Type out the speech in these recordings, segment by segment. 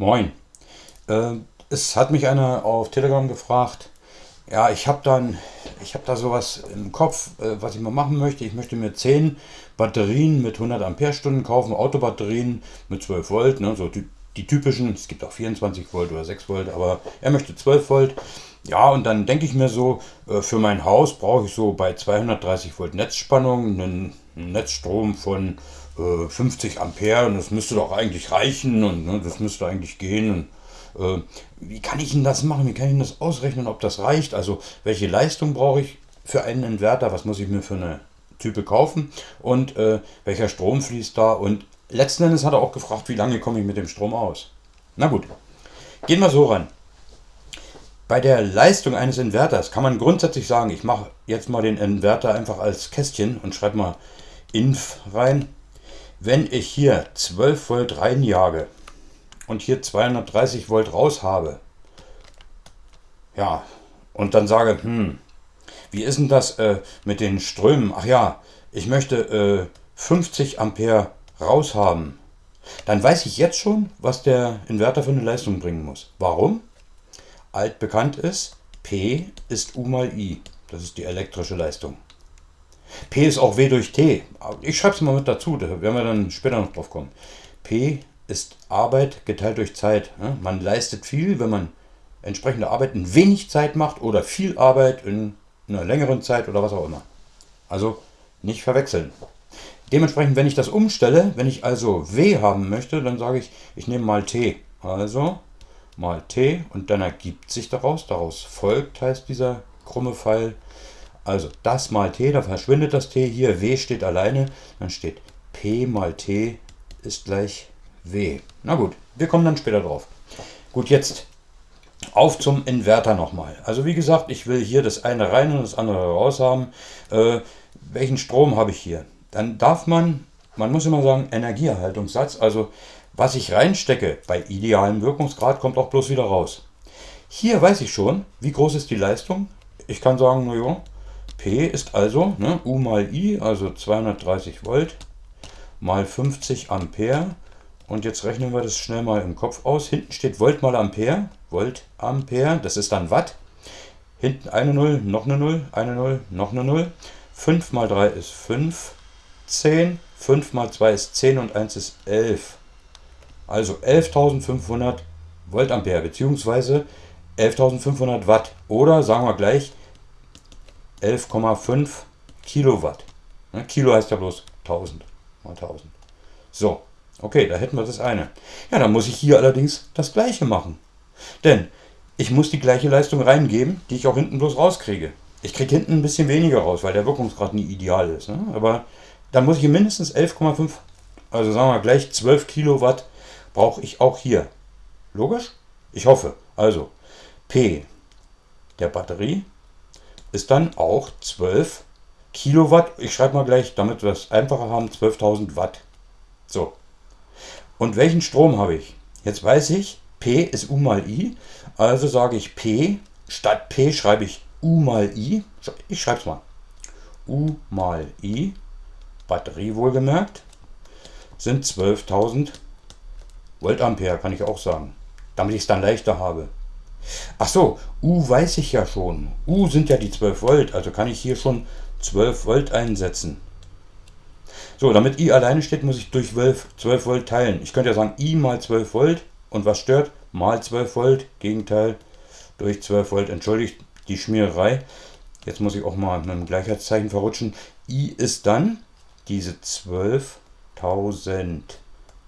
Moin. Äh, es hat mich einer auf Telegram gefragt. Ja, ich habe dann, ich habe da sowas im Kopf, äh, was ich mal machen möchte. Ich möchte mir 10 Batterien mit 100 Ampere-Stunden kaufen, Autobatterien mit 12 Volt, ne, so die, die typischen. Es gibt auch 24 Volt oder 6 Volt, aber er möchte 12 Volt. Ja, und dann denke ich mir so, äh, für mein Haus brauche ich so bei 230 Volt Netzspannung einen Netzstrom von 50 äh, Ampere und das müsste doch eigentlich reichen und ne, das müsste eigentlich gehen. Und, äh, wie kann ich denn das machen? Wie kann ich denn das ausrechnen, ob das reicht? Also welche Leistung brauche ich für einen Inverter? Was muss ich mir für eine Type kaufen? Und äh, welcher Strom fließt da? Und letzten Endes hat er auch gefragt, wie lange komme ich mit dem Strom aus? Na gut, gehen wir so ran. Bei der Leistung eines Inverters kann man grundsätzlich sagen, ich mache jetzt mal den Inverter einfach als Kästchen und schreibe mal inf rein. Wenn ich hier 12 Volt reinjage und hier 230 Volt raus habe, ja, und dann sage, hm, wie ist denn das äh, mit den Strömen? Ach ja, ich möchte äh, 50 Ampere raus haben. Dann weiß ich jetzt schon, was der Inverter für eine Leistung bringen muss. Warum? Altbekannt ist, P ist U mal I. Das ist die elektrische Leistung. P ist auch W durch T. Ich schreibe es mal mit dazu, da werden wir dann später noch drauf kommen. P ist Arbeit geteilt durch Zeit. Man leistet viel, wenn man entsprechende Arbeit in wenig Zeit macht oder viel Arbeit in einer längeren Zeit oder was auch immer. Also nicht verwechseln. Dementsprechend, wenn ich das umstelle, wenn ich also W haben möchte, dann sage ich, ich nehme mal T. Also mal T und dann ergibt sich daraus, daraus folgt heißt dieser krumme Pfeil, also das mal t, da verschwindet das t hier, w steht alleine, dann steht p mal t ist gleich w. Na gut, wir kommen dann später drauf. Gut, jetzt auf zum Inverter nochmal. Also wie gesagt, ich will hier das eine rein und das andere raus haben. Äh, welchen Strom habe ich hier? Dann darf man, man muss immer sagen, Energieerhaltungssatz, also was ich reinstecke bei idealem Wirkungsgrad, kommt auch bloß wieder raus. Hier weiß ich schon, wie groß ist die Leistung. Ich kann sagen, naja, P ist also ne, U mal I, also 230 Volt mal 50 Ampere. Und jetzt rechnen wir das schnell mal im Kopf aus. Hinten steht Volt mal Ampere. Volt Ampere, das ist dann Watt. Hinten eine 0, noch eine 0, eine 0, noch eine 0. 5 mal 3 ist 5, 10. 5 mal 2 ist 10 und 1 ist 11. Also 11.500 Voltampere bzw. 11.500 Watt. Oder sagen wir gleich 11,5 Kilowatt. Ne, Kilo heißt ja bloß 1000 mal 1000. So, okay, da hätten wir das eine. Ja, dann muss ich hier allerdings das gleiche machen. Denn ich muss die gleiche Leistung reingeben, die ich auch hinten bloß rauskriege. Ich kriege hinten ein bisschen weniger raus, weil der Wirkungsgrad nie ideal ist. Ne? Aber dann muss ich mindestens 11,5, also sagen wir gleich 12 Kilowatt brauche ich auch hier. Logisch? Ich hoffe. Also P der Batterie ist dann auch 12 Kilowatt. Ich schreibe mal gleich, damit wir es einfacher haben, 12.000 Watt. So. Und welchen Strom habe ich? Jetzt weiß ich, P ist U mal I. Also sage ich P, statt P schreibe ich U mal I. Ich schreibe es mal. U mal I, Batterie wohlgemerkt, sind 12.000 Voltampere, kann ich auch sagen. Damit ich es dann leichter habe. Ach so, U weiß ich ja schon. U sind ja die 12 Volt, also kann ich hier schon 12 Volt einsetzen. So, damit I alleine steht, muss ich durch 12, 12 Volt teilen. Ich könnte ja sagen I mal 12 Volt und was stört? Mal 12 Volt, Gegenteil durch 12 Volt. Entschuldigt die Schmiererei. Jetzt muss ich auch mal mit einem Gleichheitszeichen verrutschen. I ist dann diese 12.000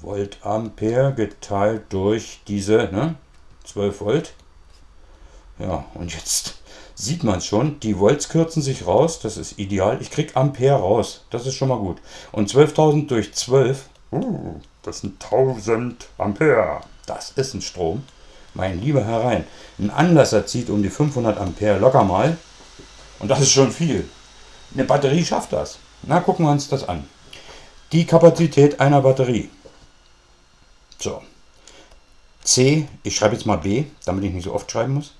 Volt Ampere geteilt durch diese ne, 12 Volt. Ja, und jetzt sieht man es schon. Die Volts kürzen sich raus. Das ist ideal. Ich kriege Ampere raus. Das ist schon mal gut. Und 12.000 durch 12. Uh, das sind 1000 Ampere. Das ist ein Strom. Mein lieber herein. Ein Anlasser zieht um die 500 Ampere locker mal. Und das ist schon viel. Eine Batterie schafft das. Na, gucken wir uns das an. Die Kapazität einer Batterie. So. C, ich schreibe jetzt mal B, damit ich nicht so oft schreiben muss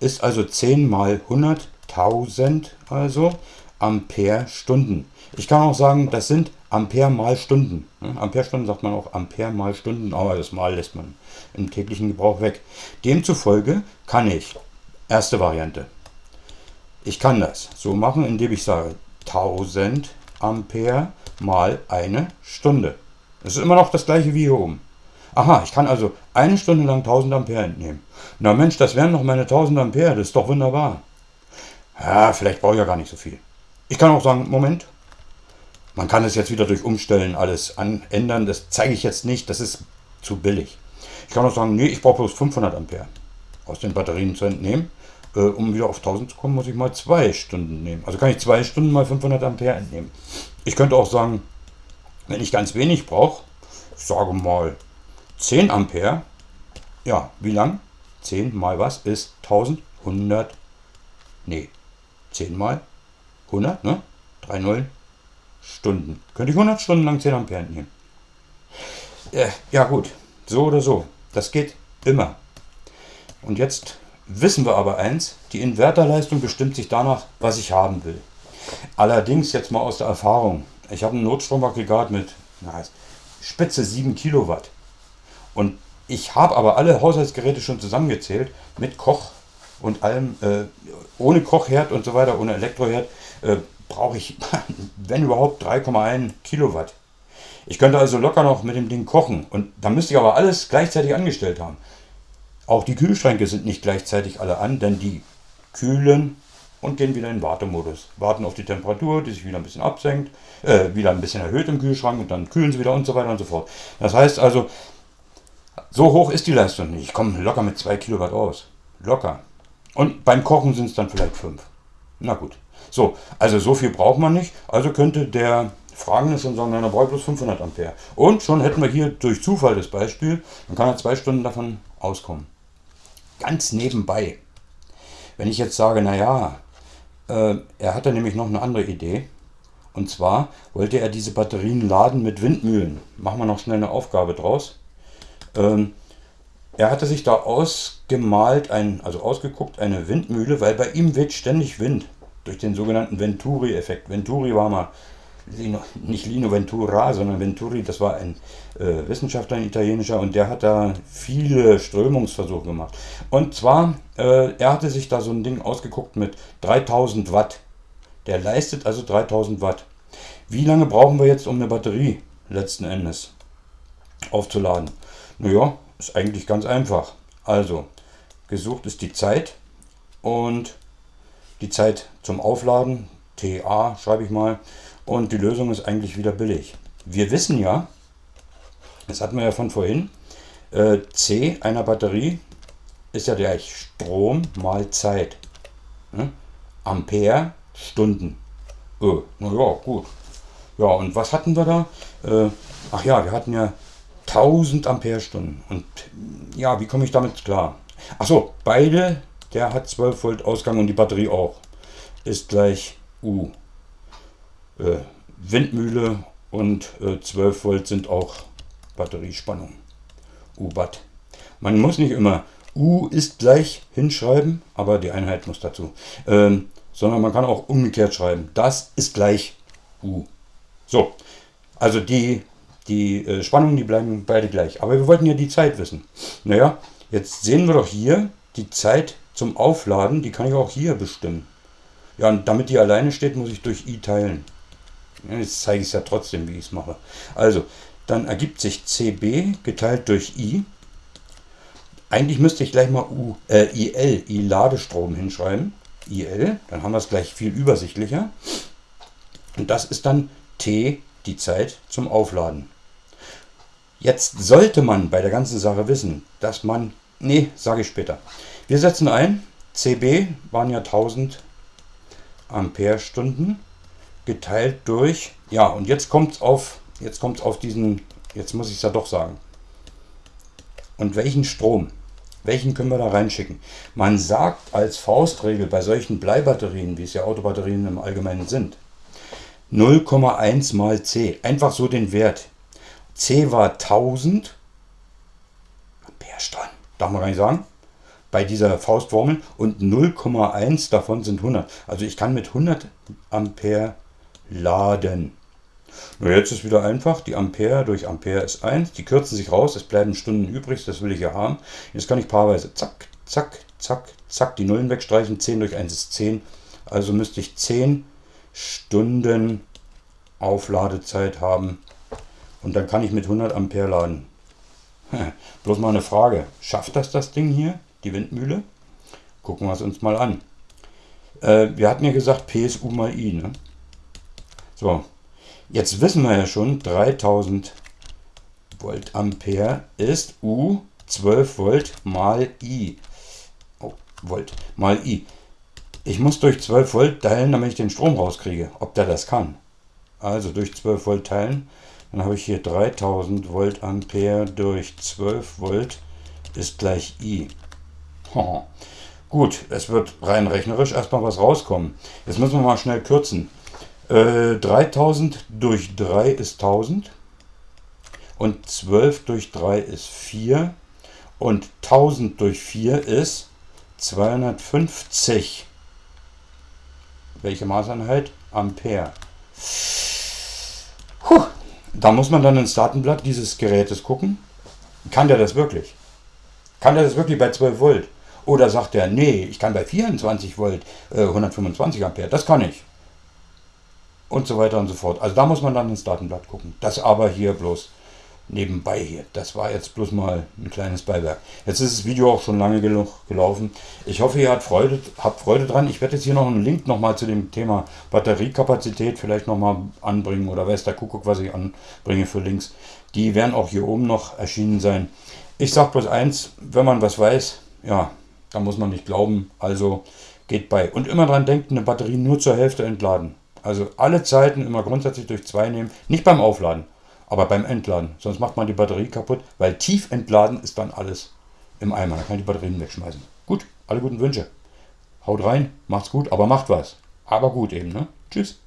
ist also 10 mal 100.000 also. Ampere-Stunden. Ich kann auch sagen, das sind Ampere mal Stunden. Ampere-Stunden sagt man auch Ampere mal Stunden, aber das Mal lässt man im täglichen Gebrauch weg. Demzufolge kann ich, erste Variante, ich kann das so machen, indem ich sage 1000 Ampere mal eine Stunde. Das ist immer noch das gleiche wie hier oben. Aha, ich kann also eine Stunde lang 1000 Ampere entnehmen. Na Mensch, das wären noch meine 1000 Ampere, das ist doch wunderbar. Ja, vielleicht brauche ich ja gar nicht so viel. Ich kann auch sagen, Moment, man kann es jetzt wieder durch Umstellen alles ändern. Das zeige ich jetzt nicht, das ist zu billig. Ich kann auch sagen, nee, ich brauche bloß 500 Ampere aus den Batterien zu entnehmen. Äh, um wieder auf 1000 zu kommen, muss ich mal zwei Stunden nehmen. Also kann ich zwei Stunden mal 500 Ampere entnehmen. Ich könnte auch sagen, wenn ich ganz wenig brauche, ich sage mal 10 Ampere, ja, wie lang? 10 mal was ist 1100, nee, 10 mal 100, ne? 3 Nullen, Stunden. Könnte ich 100 Stunden lang 10 Ampere entnehmen. Äh, ja gut, so oder so. Das geht immer. Und jetzt wissen wir aber eins, die Inverterleistung bestimmt sich danach, was ich haben will. Allerdings jetzt mal aus der Erfahrung. Ich habe ein Notstromaggregat mit na, spitze 7 Kilowatt. Und ich habe aber alle Haushaltsgeräte schon zusammengezählt mit Koch und allem, äh, ohne Kochherd und so weiter, ohne Elektroherd, äh, brauche ich, wenn überhaupt, 3,1 Kilowatt. Ich könnte also locker noch mit dem Ding kochen. Und da müsste ich aber alles gleichzeitig angestellt haben. Auch die Kühlschränke sind nicht gleichzeitig alle an, denn die kühlen und gehen wieder in Wartemodus. Warten auf die Temperatur, die sich wieder ein bisschen absenkt, äh, wieder ein bisschen erhöht im Kühlschrank und dann kühlen sie wieder und so weiter und so fort. Das heißt also, so hoch ist die Leistung nicht. Ich komme locker mit 2 Kilowatt aus. Locker. Und beim Kochen sind es dann vielleicht 5. Na gut. So, also so viel braucht man nicht. Also könnte der Fragende schon sagen, na, brauche ich bloß 500 Ampere. Und schon hätten wir hier durch Zufall das Beispiel, dann kann er zwei Stunden davon auskommen. Ganz nebenbei, wenn ich jetzt sage, naja, äh, er hatte nämlich noch eine andere Idee. Und zwar wollte er diese Batterien laden mit Windmühlen. Machen wir noch schnell eine Aufgabe draus. Ähm, er hatte sich da ausgemalt, ein, also ausgeguckt, eine Windmühle, weil bei ihm weht ständig Wind durch den sogenannten Venturi-Effekt. Venturi war mal Lino, nicht Lino Ventura, sondern Venturi, das war ein äh, Wissenschaftler, ein italienischer, und der hat da viele Strömungsversuche gemacht. Und zwar, äh, er hatte sich da so ein Ding ausgeguckt mit 3000 Watt. Der leistet also 3000 Watt. Wie lange brauchen wir jetzt, um eine Batterie letzten Endes aufzuladen? Naja, ist eigentlich ganz einfach. Also, gesucht ist die Zeit und die Zeit zum Aufladen, TA schreibe ich mal, und die Lösung ist eigentlich wieder billig. Wir wissen ja, das hatten wir ja von vorhin, äh, C einer Batterie ist ja gleich Strom mal Zeit. Ne? Ampere, Stunden. Äh, naja, gut. Ja, und was hatten wir da? Äh, ach ja, wir hatten ja 1000 Ampere-Stunden. Und ja, wie komme ich damit klar? Achso, beide, der hat 12 Volt Ausgang und die Batterie auch. Ist gleich U. Äh, Windmühle und äh, 12 Volt sind auch Batteriespannung. U-Watt. Man muss nicht immer U ist gleich hinschreiben, aber die Einheit muss dazu. Ähm, sondern man kann auch umgekehrt schreiben. Das ist gleich U. So, also die, die äh, Spannungen, die bleiben beide gleich. Aber wir wollten ja die Zeit wissen. Naja, jetzt sehen wir doch hier die Zeit zum Aufladen, die kann ich auch hier bestimmen. Ja, und damit die alleine steht, muss ich durch I teilen. Jetzt zeige ich es ja trotzdem, wie ich es mache. Also, dann ergibt sich CB geteilt durch I. Eigentlich müsste ich gleich mal U, äh, IL, I-Ladestrom hinschreiben. IL, dann haben wir es gleich viel übersichtlicher. Und das ist dann T, die Zeit zum Aufladen. Jetzt sollte man bei der ganzen Sache wissen, dass man, nee, sage ich später. Wir setzen ein, CB waren ja 1000 Ampere-Stunden geteilt durch, ja, und jetzt kommt es auf, auf diesen, jetzt muss ich es ja doch sagen. Und welchen Strom? Welchen können wir da reinschicken? Man sagt als Faustregel bei solchen Bleibatterien, wie es ja Autobatterien im Allgemeinen sind, 0,1 mal C. Einfach so den Wert. C war 1000 Ampere-Stunden. Darf man gar nicht sagen. bei dieser Faustformel und 0,1 davon sind 100. Also ich kann mit 100 Ampere laden. Nur jetzt ist wieder einfach, die Ampere durch Ampere ist 1, die kürzen sich raus, es bleiben Stunden übrig, das will ich ja haben. Jetzt kann ich paarweise zack, zack, zack, zack, die Nullen wegstreichen, 10 durch 1 ist 10, also müsste ich 10 Stunden Aufladezeit haben und dann kann ich mit 100 Ampere laden. Bloß mal eine Frage, schafft das das Ding hier, die Windmühle? Gucken wir es uns mal an. Äh, wir hatten ja gesagt PSU mal I. Ne? So, Jetzt wissen wir ja schon, 3000 Volt Ampere ist U 12 Volt mal I. Oh, Volt mal I. Ich muss durch 12 Volt teilen, damit ich den Strom rauskriege, ob der das kann. Also durch 12 Volt teilen, dann habe ich hier 3000 Volt Ampere durch 12 Volt ist gleich I. Gut, es wird rein rechnerisch erstmal was rauskommen. Jetzt müssen wir mal schnell kürzen. 3000 äh, durch 3 ist 1000 und 12 durch 3 ist 4 und 1000 durch 4 ist 250. Welche Maßeinheit? Ampere. Da muss man dann ins Datenblatt dieses Gerätes gucken. Kann der das wirklich? Kann der das wirklich bei 12 Volt? Oder sagt er, nee, ich kann bei 24 Volt äh, 125 Ampere. Das kann ich und so weiter und so fort. Also da muss man dann ins Datenblatt gucken. Das aber hier bloß nebenbei hier. Das war jetzt bloß mal ein kleines Beiwerk. Jetzt ist das Video auch schon lange genug gelaufen. Ich hoffe, ihr habt Freude, habt Freude dran. Ich werde jetzt hier noch einen Link nochmal zu dem Thema Batteriekapazität vielleicht nochmal anbringen oder weiß der Kuckuck, was ich anbringe für Links. Die werden auch hier oben noch erschienen sein. Ich sage bloß eins, wenn man was weiß, ja, da muss man nicht glauben. Also geht bei. Und immer dran denken, eine Batterie nur zur Hälfte entladen. Also alle Zeiten immer grundsätzlich durch zwei nehmen. Nicht beim Aufladen, aber beim Entladen. Sonst macht man die Batterie kaputt, weil tief entladen ist dann alles im Eimer. Dann kann ich die Batterien wegschmeißen. Gut, alle guten Wünsche. Haut rein, macht's gut, aber macht was. Aber gut eben, ne? Tschüss.